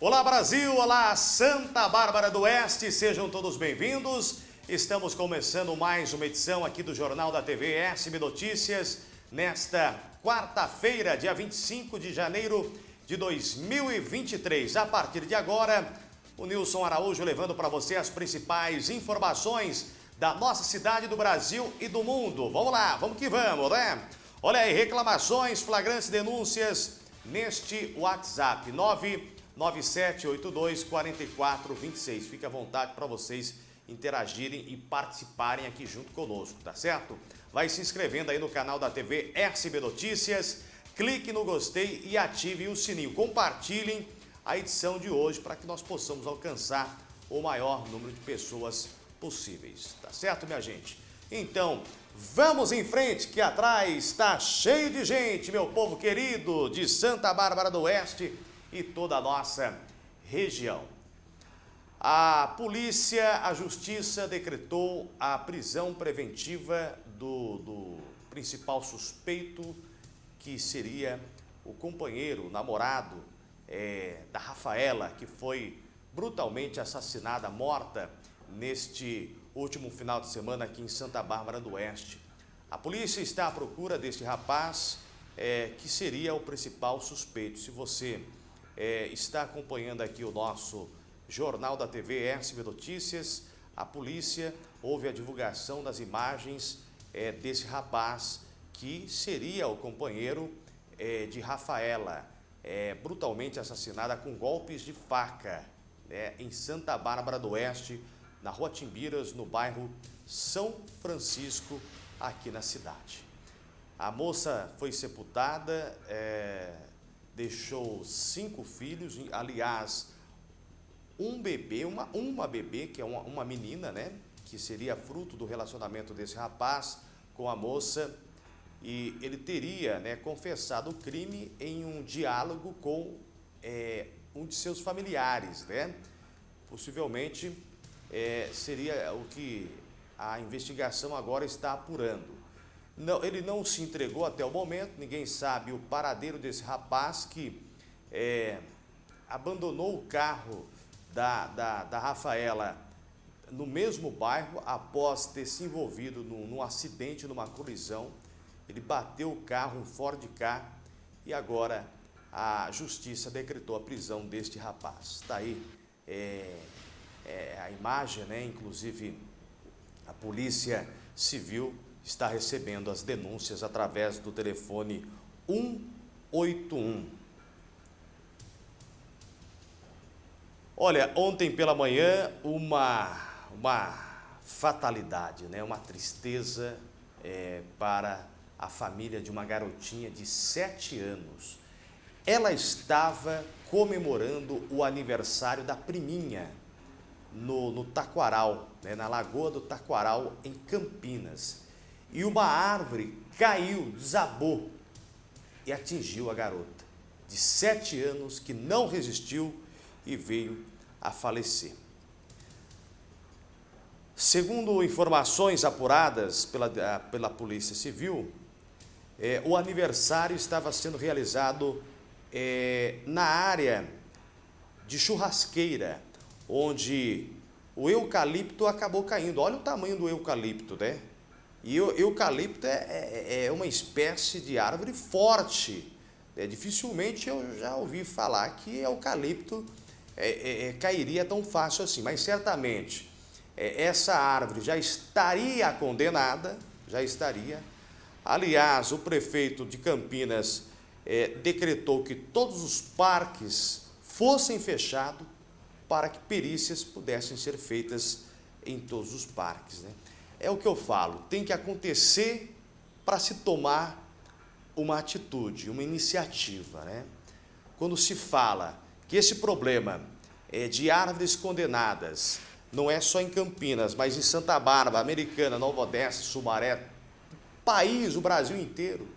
Olá Brasil, olá Santa Bárbara do Oeste, sejam todos bem-vindos. Estamos começando mais uma edição aqui do Jornal da TV SB Notícias, nesta quarta-feira, dia 25 de janeiro de 2023. A partir de agora, o Nilson Araújo levando para você as principais informações da nossa cidade, do Brasil e do mundo. Vamos lá, vamos que vamos, né? Olha aí, reclamações, flagrantes, denúncias neste WhatsApp 997824426. Fique à vontade para vocês interagirem e participarem aqui junto conosco, tá certo? Vai se inscrevendo aí no canal da TV SB Notícias, clique no gostei e ative o sininho. Compartilhem a edição de hoje para que nós possamos alcançar o maior número de pessoas possíveis. Tá certo, minha gente? Então, vamos em frente que atrás está cheio de gente, meu povo querido de Santa Bárbara do Oeste e toda a nossa região. A polícia, a justiça decretou a prisão preventiva do, do principal suspeito, que seria o companheiro, o namorado é, da Rafaela, que foi brutalmente assassinada, morta neste último final de semana aqui em Santa Bárbara do Oeste. A polícia está à procura deste rapaz, é, que seria o principal suspeito. Se você é, está acompanhando aqui o nosso Jornal da TV SB Notícias, a polícia houve a divulgação das imagens é, desse rapaz que seria o companheiro é, de Rafaela é, brutalmente assassinada com golpes de faca né, em Santa Bárbara do Oeste, na Rua Timbiras, no bairro São Francisco, aqui na cidade. A moça foi sepultada, é, deixou cinco filhos, aliás, um bebê, uma, uma bebê, que é uma, uma menina, né? Que seria fruto do relacionamento desse rapaz com a moça e ele teria né, confessado o crime em um diálogo com é, um de seus familiares, né? Possivelmente é, seria o que a investigação agora está apurando. Não, ele não se entregou até o momento, ninguém sabe o paradeiro desse rapaz que é, abandonou o carro da, da, da Rafaela no mesmo bairro após ter se envolvido num, num acidente, numa colisão ele bateu o carro, um Ford K, e agora a justiça decretou a prisão deste rapaz. Está aí é, é, a imagem, né? inclusive a polícia civil está recebendo as denúncias através do telefone 181. Olha, ontem pela manhã, uma, uma fatalidade, né? uma tristeza é, para a família de uma garotinha de 7 anos. Ela estava comemorando o aniversário da priminha no, no Taquaral, né, na Lagoa do Taquaral, em Campinas. E uma árvore caiu, desabou e atingiu a garota de 7 anos que não resistiu e veio a falecer. Segundo informações apuradas pela, pela Polícia Civil, é, o aniversário estava sendo realizado é, na área de churrasqueira, onde o eucalipto acabou caindo. Olha o tamanho do eucalipto, né? E o eucalipto é, é, é uma espécie de árvore forte. É, dificilmente eu já ouvi falar que eucalipto é, é, é cairia tão fácil assim, mas certamente essa árvore já estaria condenada, já estaria Aliás, o prefeito de Campinas é, decretou que todos os parques fossem fechados para que perícias pudessem ser feitas em todos os parques. Né? É o que eu falo, tem que acontecer para se tomar uma atitude, uma iniciativa. Né? Quando se fala que esse problema é de árvores condenadas não é só em Campinas, mas em Santa Bárbara, Americana, Nova Odessa, Sumaré, país, o Brasil inteiro,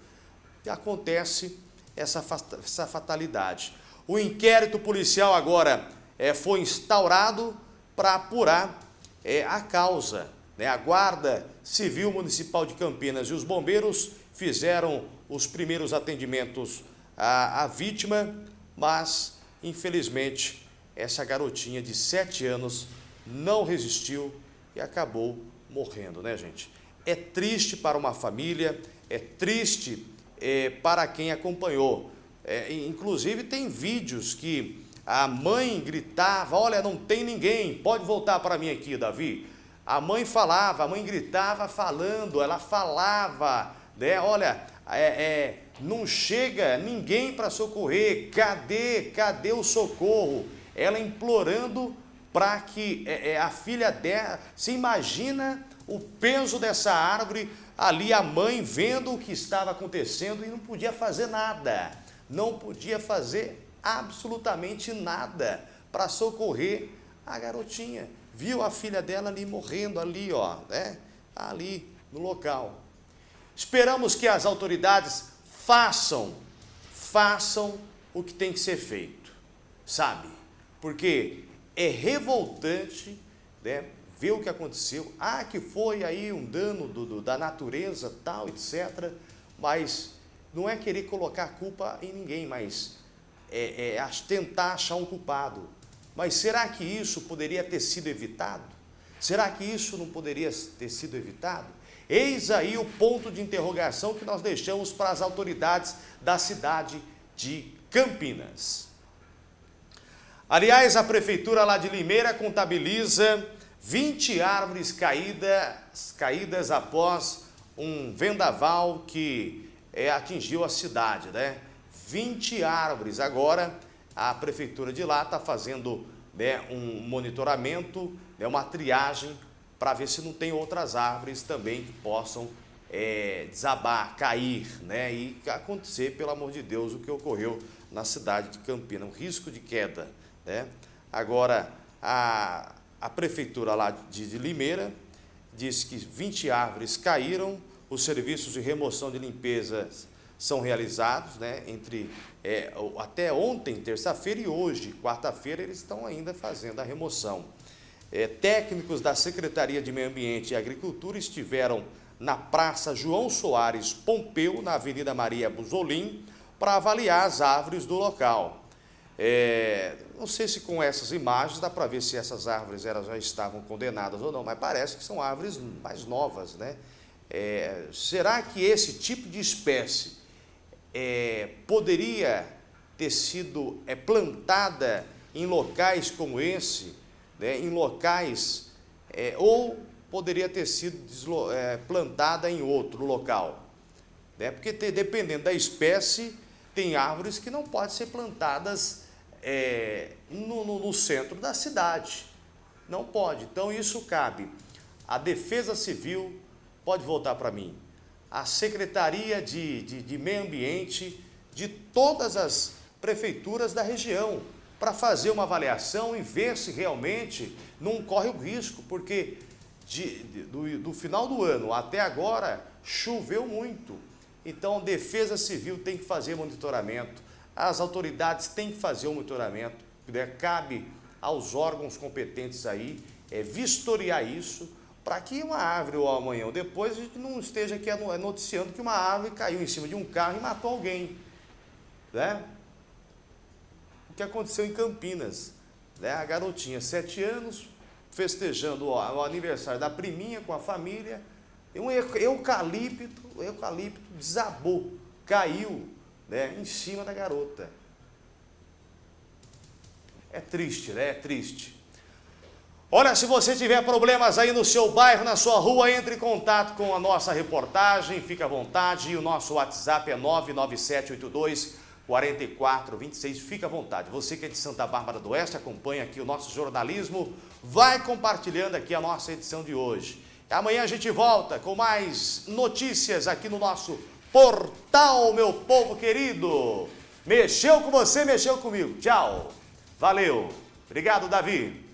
acontece essa, essa fatalidade. O inquérito policial agora é, foi instaurado para apurar é, a causa. Né? A Guarda Civil Municipal de Campinas e os bombeiros fizeram os primeiros atendimentos à, à vítima, mas infelizmente essa garotinha de 7 anos não resistiu e acabou morrendo, né, gente? É triste para uma família, é triste é, para quem acompanhou. É, inclusive, tem vídeos que a mãe gritava: Olha, não tem ninguém, pode voltar para mim aqui, Davi. A mãe falava, a mãe gritava falando, ela falava, né? Olha, é, é não chega ninguém para socorrer, cadê, cadê o socorro? Ela implorando para que é, é, a filha dela, se imagina o peso dessa árvore, ali a mãe vendo o que estava acontecendo e não podia fazer nada, não podia fazer absolutamente nada para socorrer a garotinha. Viu a filha dela ali morrendo ali, ó, né? Ali no local. Esperamos que as autoridades façam, façam o que tem que ser feito, sabe? Porque é revoltante né, ver o que aconteceu. Ah, que foi aí um dano do, do, da natureza, tal, etc. Mas não é querer colocar culpa em ninguém, mas é, é tentar achar um culpado. Mas será que isso poderia ter sido evitado? Será que isso não poderia ter sido evitado? Eis aí o ponto de interrogação que nós deixamos para as autoridades da cidade de Campinas. Aliás, a prefeitura lá de Limeira contabiliza 20 árvores caídas, caídas após um vendaval que é, atingiu a cidade, né? 20 árvores. Agora, a prefeitura de lá está fazendo né, um monitoramento, né, uma triagem para ver se não tem outras árvores também que possam é, desabar, cair, né? E acontecer, pelo amor de Deus, o que ocorreu na cidade de Campinas, um risco de queda, né? Agora, a, a prefeitura lá de, de Limeira disse que 20 árvores caíram, os serviços de remoção de limpeza são realizados, né? Entre é, até ontem, terça-feira, e hoje, quarta-feira, eles estão ainda fazendo a remoção. É, técnicos da Secretaria de Meio Ambiente e Agricultura estiveram na Praça João Soares Pompeu, na Avenida Maria Buzolim, para avaliar as árvores do local. É, não sei se com essas imagens dá para ver se essas árvores elas já estavam condenadas ou não, mas parece que são árvores mais novas. Né? É, será que esse tipo de espécie é, poderia ter sido é, plantada em locais como esse, né, em locais, é, ou poderia ter sido é, plantada em outro local. Né? Porque te, dependendo da espécie, tem árvores que não podem ser plantadas é, no, no, no centro da cidade. Não pode. Então isso cabe. A Defesa Civil pode voltar para mim. A Secretaria de, de, de Meio Ambiente de todas as prefeituras da região para fazer uma avaliação e ver se realmente não corre o risco, porque de, de, do, do final do ano até agora choveu muito. Então, a Defesa Civil tem que fazer monitoramento, as autoridades têm que fazer o monitoramento, né? cabe aos órgãos competentes aí é, vistoriar isso, para que uma árvore ou amanhã ou depois a gente não esteja aqui noticiando que uma árvore caiu em cima de um carro e matou alguém. Né? o que aconteceu em Campinas. Né? A garotinha, sete anos, festejando o, o aniversário da priminha com a família, e um eucalipto, eucalipto desabou, caiu né, em cima da garota. É triste, né? É triste. Olha, se você tiver problemas aí no seu bairro, na sua rua, entre em contato com a nossa reportagem, fica à vontade. E o nosso WhatsApp é 99782 44 26. Fica à vontade. Você que é de Santa Bárbara do Oeste, acompanha aqui o nosso jornalismo, vai compartilhando aqui a nossa edição de hoje. Amanhã a gente volta com mais notícias aqui no nosso portal, meu povo querido. Mexeu com você, mexeu comigo. Tchau. Valeu. Obrigado, Davi.